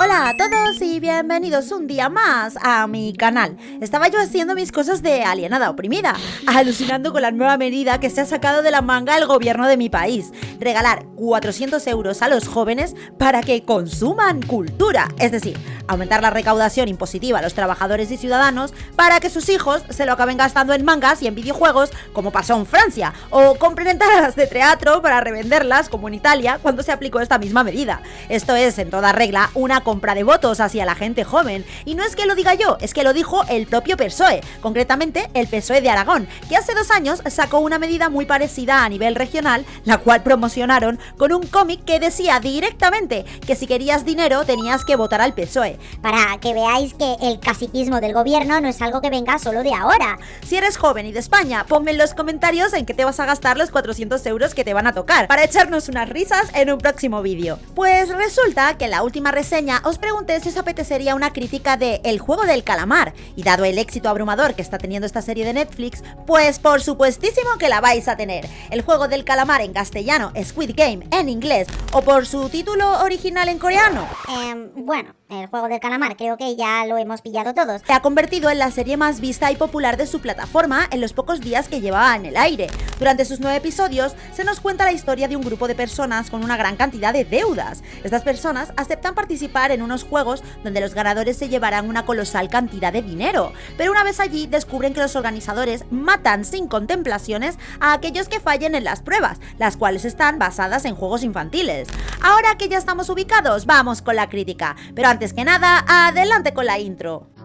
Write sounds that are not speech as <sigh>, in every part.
Hola a todos y bienvenidos un día más a mi canal. Estaba yo haciendo mis cosas de alienada oprimida, alucinando con la nueva medida que se ha sacado de la manga el gobierno de mi país. Regalar 400 euros a los jóvenes para que consuman cultura, es decir, aumentar la recaudación impositiva a los trabajadores y ciudadanos para que sus hijos se lo acaben gastando en mangas y en videojuegos como pasó en Francia, o compren entradas de teatro para revenderlas como en Italia cuando se aplicó esta misma medida. Esto es, en toda regla, una compra de votos hacia la gente joven. Y no es que lo diga yo, es que lo dijo el propio PSOE, concretamente el PSOE de Aragón, que hace dos años sacó una medida muy parecida a nivel regional, la cual promocionaron con un cómic que decía directamente que si querías dinero tenías que votar al PSOE para que veáis que el caciquismo del gobierno no es algo que venga solo de ahora. Si eres joven y de España, ponme en los comentarios en qué te vas a gastar los 400 euros que te van a tocar, para echarnos unas risas en un próximo vídeo. Pues resulta que la última reseña os pregunté si os apetecería una crítica de El juego del calamar, y dado el éxito abrumador que está teniendo esta serie de Netflix, pues por supuestísimo que la vais a tener. El juego del calamar en castellano, Squid Game en inglés, o por su título original en coreano. Eh, bueno, el juego del calamar, creo que ya lo hemos pillado todos. Se ha convertido en la serie más vista y popular de su plataforma en los pocos días que llevaba en el aire. Durante sus nueve episodios se nos cuenta la historia de un grupo de personas con una gran cantidad de deudas. Estas personas aceptan participar en unos juegos donde los ganadores se llevarán una colosal cantidad de dinero, pero una vez allí descubren que los organizadores matan sin contemplaciones a aquellos que fallen en las pruebas, las cuales están basadas en juegos infantiles. Ahora que ya estamos ubicados, vamos con la crítica, pero antes que nada, adelante con la intro.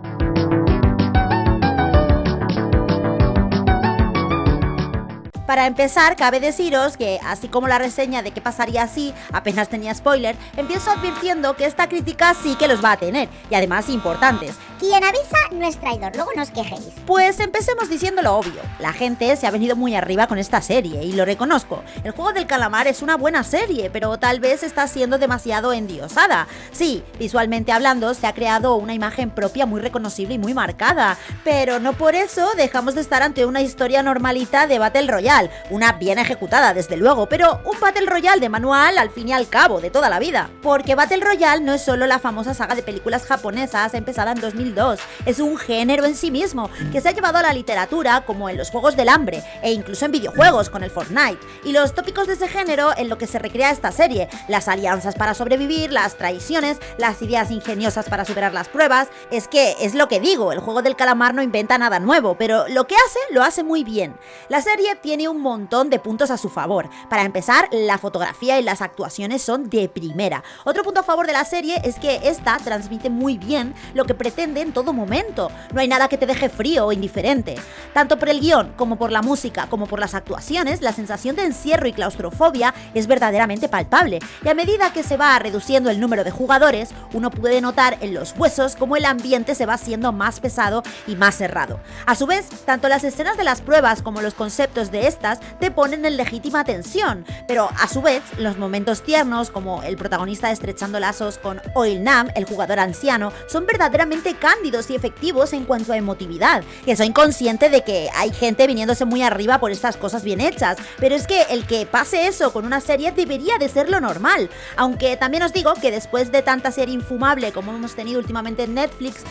Para empezar, cabe deciros que, así como la reseña de qué pasaría si apenas tenía spoiler, empiezo advirtiendo que esta crítica sí que los va a tener, y además importantes. Quien avisa no es traidor, luego no os quejéis. Pues empecemos diciendo lo obvio. La gente se ha venido muy arriba con esta serie, y lo reconozco. El juego del calamar es una buena serie, pero tal vez está siendo demasiado endiosada. Sí, visualmente hablando, se ha creado una imagen propia muy reconocible y muy marcada, pero no por eso dejamos de estar ante una historia normalita de Battle Royale una bien ejecutada desde luego, pero un Battle Royale de manual al fin y al cabo, de toda la vida. Porque Battle Royale no es solo la famosa saga de películas japonesas empezada en 2002, es un género en sí mismo que se ha llevado a la literatura como en los Juegos del Hambre e incluso en videojuegos con el Fortnite. Y los tópicos de ese género en lo que se recrea esta serie, las alianzas para sobrevivir, las traiciones, las ideas ingeniosas para superar las pruebas, es que es lo que digo, el juego del calamar no inventa nada nuevo, pero lo que hace lo hace muy bien. La serie tiene un montón de puntos a su favor. Para empezar, la fotografía y las actuaciones son de primera. Otro punto a favor de la serie es que esta transmite muy bien lo que pretende en todo momento. No hay nada que te deje frío o indiferente. Tanto por el guion, como por la música, como por las actuaciones, la sensación de encierro y claustrofobia es verdaderamente palpable. Y a medida que se va reduciendo el número de jugadores, uno puede notar en los huesos cómo el ambiente se va haciendo más pesado y más cerrado. A su vez, tanto las escenas de las pruebas como los conceptos de estas te ponen en legítima tensión, pero a su vez los momentos tiernos como el protagonista estrechando lazos con Oil Nam, el jugador anciano, son verdaderamente cándidos y efectivos en cuanto a emotividad, que soy consciente de que hay gente viniéndose muy arriba por estas cosas bien hechas, pero es que el que pase eso con una serie debería de ser lo normal, aunque también os digo que después de tanta serie infumable como hemos tenido últimamente en Netflix,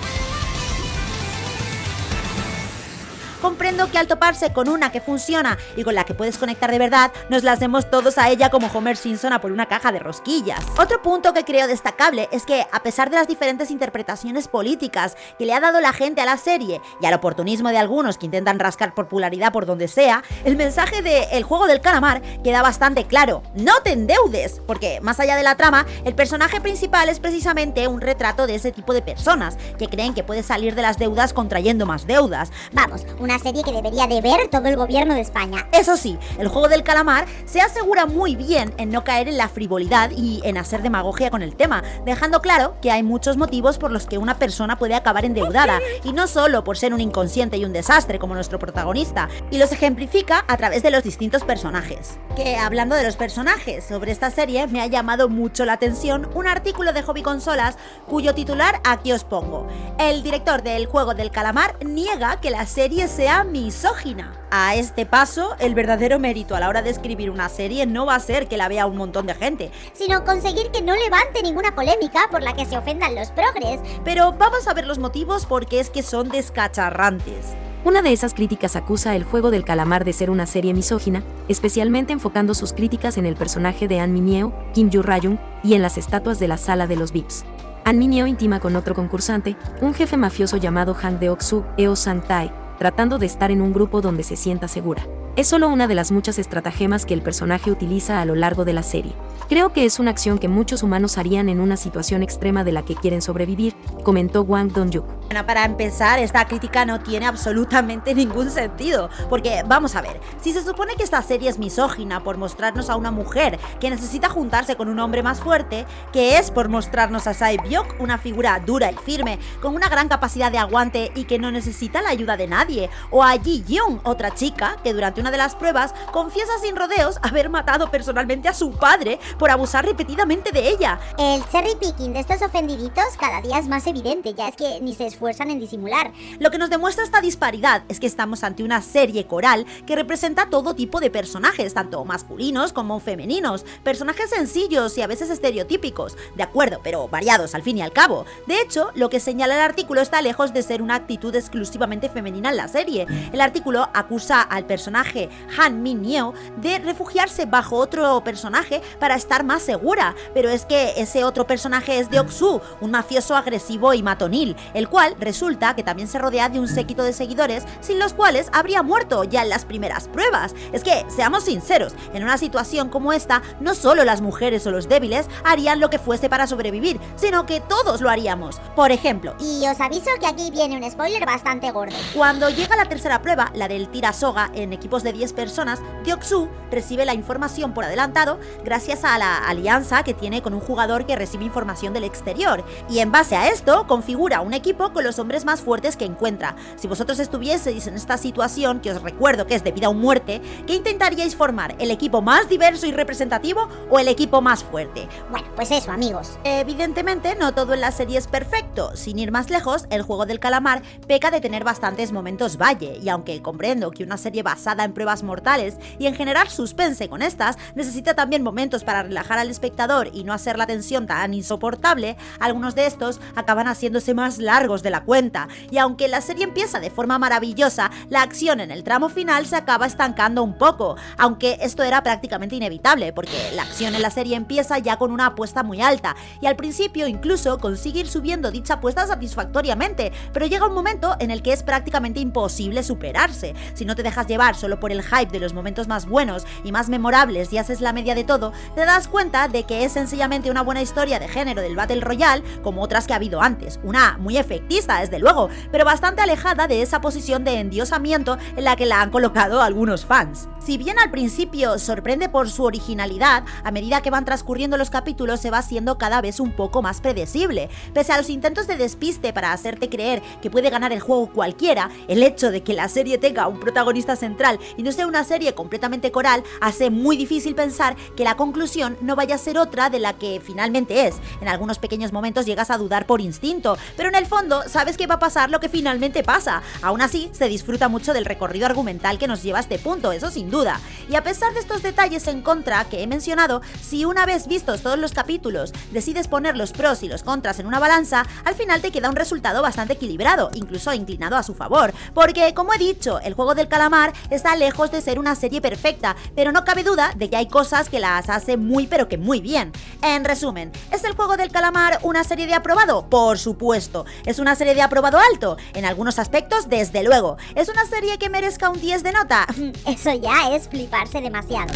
comprendo que al toparse con una que funciona y con la que puedes conectar de verdad, nos las demos todos a ella como Homer Simpson a por una caja de rosquillas. Otro punto que creo destacable es que, a pesar de las diferentes interpretaciones políticas que le ha dado la gente a la serie y al oportunismo de algunos que intentan rascar popularidad por donde sea, el mensaje de El juego del calamar queda bastante claro. No te endeudes, porque más allá de la trama, el personaje principal es precisamente un retrato de ese tipo de personas que creen que puedes salir de las deudas contrayendo más deudas. Vamos, una serie que debería de ver todo el gobierno de España. Eso sí, el juego del calamar se asegura muy bien en no caer en la frivolidad y en hacer demagogia con el tema, dejando claro que hay muchos motivos por los que una persona puede acabar endeudada, y no solo por ser un inconsciente y un desastre como nuestro protagonista, y los ejemplifica a través de los distintos personajes. Que hablando de los personajes, sobre esta serie me ha llamado mucho la atención un artículo de Hobby Consolas cuyo titular aquí os pongo. El director del juego del calamar niega que la serie se misógina. A este paso, el verdadero mérito a la hora de escribir una serie no va a ser que la vea un montón de gente, sino conseguir que no levante ninguna polémica por la que se ofendan los progres. Pero vamos a ver los motivos porque es que son descacharrantes. Una de esas críticas acusa El juego del calamar de ser una serie misógina, especialmente enfocando sus críticas en el personaje de An Mineo, Kim Yu Rayung, y en las estatuas de la sala de los VIPs. An Mineo intima con otro concursante, un jefe mafioso llamado Han Deok-soo, Eo Sang-tae, tratando de estar en un grupo donde se sienta segura. Es solo una de las muchas estratagemas que el personaje utiliza a lo largo de la serie. Creo que es una acción que muchos humanos harían en una situación extrema de la que quieren sobrevivir, comentó Wang Dong-juk. Bueno, para empezar, esta crítica no tiene absolutamente <laughs> ningún sentido, porque vamos a ver, si se supone que esta serie es misógina por mostrarnos a una mujer que necesita juntarse con un hombre más fuerte, que es por mostrarnos a Sae Byok, una figura dura y firme, con una gran capacidad de aguante y que no necesita la ayuda de nadie, o a Ji Young, otra chica que durante una de las pruebas confiesa sin rodeos haber matado personalmente a su padre por abusar repetidamente de ella. El cherry picking de estos ofendiditos cada día es más evidente, ya es que ni se esfuerzan en disimular. Lo que nos demuestra esta disparidad es que estamos ante una serie coral que representa todo tipo de personajes, tanto masculinos como femeninos, personajes sencillos y a veces estereotípicos, de acuerdo, pero variados al fin y al cabo. De hecho, lo que señala el artículo está lejos de ser una actitud exclusivamente femenina en la serie. El artículo acusa al personaje Han Min Yeo de refugiarse bajo otro personaje para estar más segura, pero es que ese otro personaje es Deok-soo, un mafioso agresivo y matonil, el cual resulta que también se rodea de un séquito de seguidores sin los cuales habría muerto ya en las primeras pruebas. Es que, seamos sinceros, en una situación como esta, no solo las mujeres o los débiles harían lo que fuese para sobrevivir, sino que todos lo haríamos. Por ejemplo, y os aviso que aquí viene un spoiler bastante gordo. Cuando llega la tercera prueba, la del tira soga en equipos de 10 personas, Deoksu recibe la información por adelantado gracias a la alianza que tiene con un jugador que recibe información del exterior, y en base a esto configura un equipo con los hombres más fuertes que encuentra. Si vosotros estuvieseis en esta situación, que os recuerdo que es de vida o muerte, ¿qué intentaríais formar? ¿El equipo más diverso y representativo o el equipo más fuerte? Bueno, pues eso amigos. Evidentemente no todo en la serie es perfecto, sin ir más lejos, el juego del calamar peca de tener bastantes momentos valle, y aunque comprendo que una serie basada en pruebas mortales y en generar suspense con estas, necesita también momentos para relajar al espectador y no hacer la tensión tan insoportable, algunos de estos acaban haciéndose más largos de la cuenta, y aunque la serie empieza de forma maravillosa, la acción en el tramo final se acaba estancando un poco, aunque esto era prácticamente inevitable, porque la acción en la serie empieza ya con una apuesta muy alta, y al principio incluso consigue ir subiendo dicha apuesta satisfactoriamente, pero llega un momento en el que es prácticamente imposible superarse. Si no te dejas llevar solo por el hype de los momentos más buenos y más memorables y haces la media de todo, te das cuenta de que es sencillamente una buena historia de género del Battle Royale, como otras que ha habido antes, una muy efectista desde luego, pero bastante alejada de esa posición de endiosamiento en la que la han colocado algunos fans. Si bien al principio sorprende por su originalidad, a medida que van transcurriendo los capítulos se va haciendo cada vez un poco más predecible. Pese a los intentos de despiste para hacerte creer que puede ganar el juego cualquiera, el hecho de que la serie tenga un protagonista central y no sea una serie completamente coral hace muy difícil pensar que la conclusión no vaya a ser otra de la que finalmente es. En algunos pequeños momentos llegas a dudar por instinto, pero en el fondo sabes que va a pasar lo que finalmente pasa. Aún así, se disfruta mucho del recorrido argumental que nos lleva a este punto, eso sin duda. Y a pesar de estos detalles en contra que he mencionado, si una vez vistos todos los capítulos decides poner los pros y los contras en una balanza, al final te queda un resultado bastante equilibrado, incluso inclinado a su favor. Porque, como he dicho, el juego del calamar está lejos de ser una serie perfecta, pero no cabe duda de que hay cosas que las hace muy pero que muy bien. En resumen, ¿es el juego del calamar una serie de aprobado? Por supuesto. ¿Es una serie de aprobado alto? En algunos aspectos, desde luego. ¿Es una serie que merezca un 10 de nota? <laughs> Eso ya es fliparse demasiado.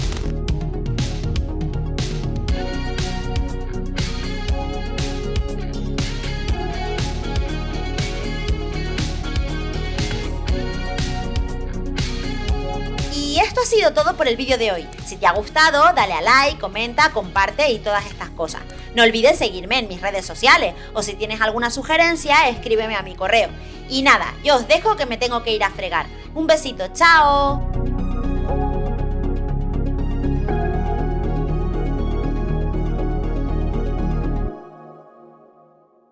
Esto ha sido todo por el vídeo de hoy. Si te ha gustado, dale a like, comenta, comparte y todas estas cosas. No olvides seguirme en mis redes sociales o si tienes alguna sugerencia, escríbeme a mi correo. Y nada, yo os dejo que me tengo que ir a fregar. Un besito, chao.